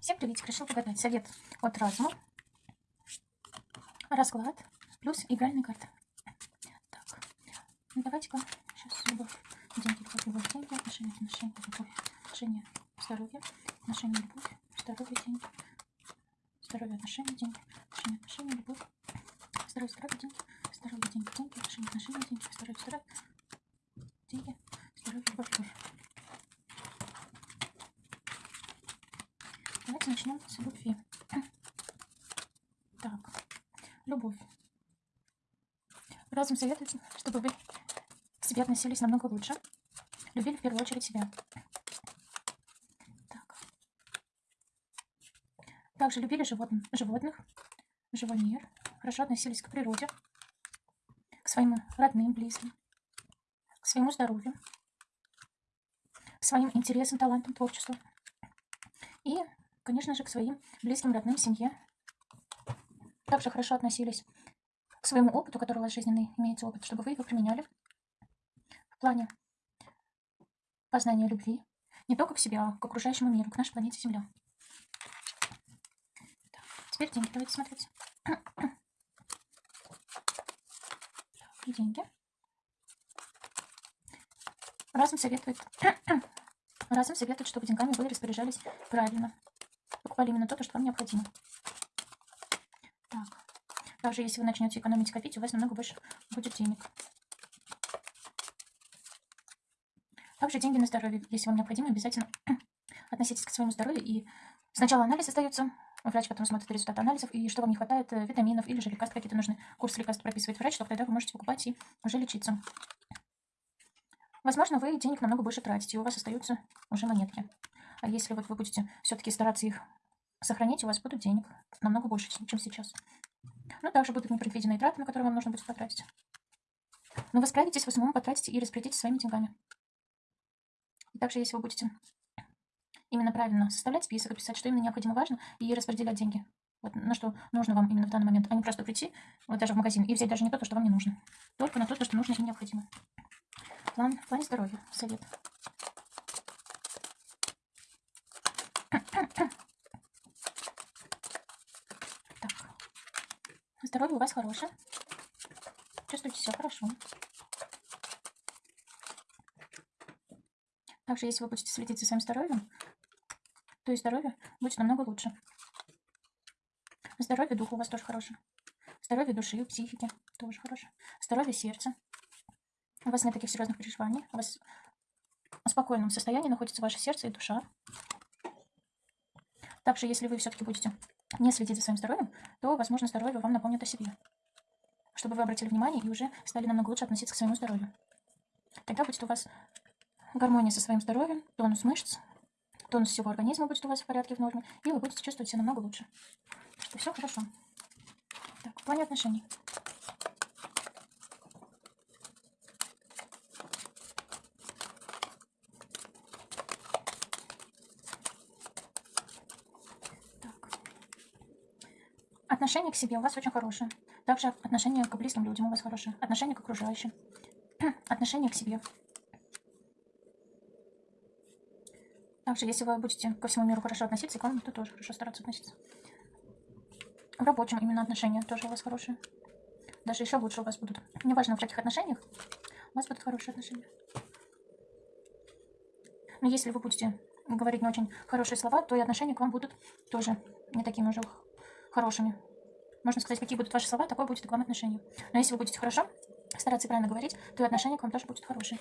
Всем привет! Решил погадать совет от разума. Расклад плюс игральные карты. Так, ну давайте-ка сейчас любовь, деньги, любовь, любовь, деньги, отношения, отношения, любовь, отношения, здоровье, отношения, любовь, здоровье, деньги, здоровье, отношения, деньги, отношения, отношения, любовь, здоровье, здоровье, деньги, здоровье, деньги, деньги, отношения, отношения, деньги, здоровье, здоровье, деньги, здоровье, любовь, любовь. Давайте начнем с любви. Так, любовь. Разум советует, чтобы вы к себе относились намного лучше. Любили в первую очередь себя. Так. Также любили животных, животных, живой мир. Хорошо относились к природе, к своим родным, близким, к своему здоровью, к своим интересам, талантам, творчеству. И конечно же, к своим близким, родным, семье. Также хорошо относились к своему опыту, который у вас жизненный имеется опыт, чтобы вы его применяли в плане познания любви не только к себе, а к окружающему миру, к нашей планете Земля. Так, теперь деньги давайте смотреть. И деньги. Разум советует, разум советует, чтобы деньгами вы распоряжались правильно покупали именно то, что вам необходимо. Так. Также, если вы начнете экономить копить, у вас намного больше будет денег. Также деньги на здоровье. Если вам необходимо, обязательно относитесь к своему здоровью. И сначала анализ остается, врач потом смотрит результат анализов, и что вам не хватает, э, витаминов или же лекарств какие-то нужны. Курс лекарств прописывает врач, только тогда вы можете покупать и уже лечиться. Возможно, вы денег намного больше тратите, и у вас остаются уже монетки. А если вот вы будете все-таки стараться их сохранить, у вас будут денег намного больше, чем сейчас. Ну, также будут непредвиденные траты, на которые вам нужно будет потратить. Но вы справитесь, в основном потратите и распорядитесь своими деньгами. И также, если вы будете именно правильно составлять список, писать, что именно необходимо важно, и распределять деньги, вот на что нужно вам именно в данный момент, а не просто прийти, вот даже в магазин, и взять даже не то, что вам не нужно, только на то, что нужно и необходимо. План, в плане здоровья, совет. Здоровье у вас хорошее. Чувствуете все хорошо. Также, если вы будете следить за своим здоровьем, то и здоровье будет намного лучше. Здоровье духа у вас тоже хорошее. Здоровье души, психики тоже хорошее. Здоровье сердца. У вас нет таких серьезных переживаний. У вас в спокойном состоянии находится ваше сердце и душа. Также, если вы все-таки будете не следить за своим здоровьем, то, возможно, здоровье вам напомнит о себе. Чтобы вы обратили внимание и уже стали намного лучше относиться к своему здоровью. Тогда будет у вас гармония со своим здоровьем, тонус мышц, тонус всего организма будет у вас в порядке, в норме, и вы будете чувствовать себя намного лучше. Все хорошо. Так, в плане отношений. Отношение к себе у вас очень хорошее. Также отношение к близким людям у вас хорошее. Отношение к окружающим. отношение к себе. Также, если вы будете ко всему миру хорошо относиться, к вам, то тоже хорошо стараться относиться. В рабочем именно отношения тоже у вас хорошие. Даже еще лучше у вас будут. Неважно, в каких отношениях, у вас будут хорошие отношения. Но если вы будете говорить не очень хорошие слова, то и отношения к вам будут тоже не такими уже хорошими можно сказать, какие будут ваши слова, такое будет к вам отношение. Но если вы будете хорошо стараться и правильно говорить, то и отношение к вам тоже будет хорошее.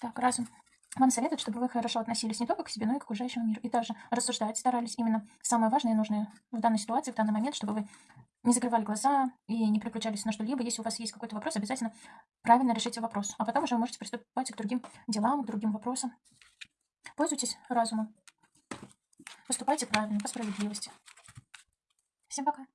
Так, разум. Вам советуют, чтобы вы хорошо относились не только к себе, но и к окружающему миру. И также рассуждать старались именно самое важное и нужное в данной ситуации, в данный момент, чтобы вы не закрывали глаза и не переключались на что-либо. Если у вас есть какой-то вопрос, обязательно правильно решите вопрос. А потом уже вы можете приступать к другим делам, к другим вопросам. Пользуйтесь разумом. Поступайте правильно, по справедливости. Всем пока.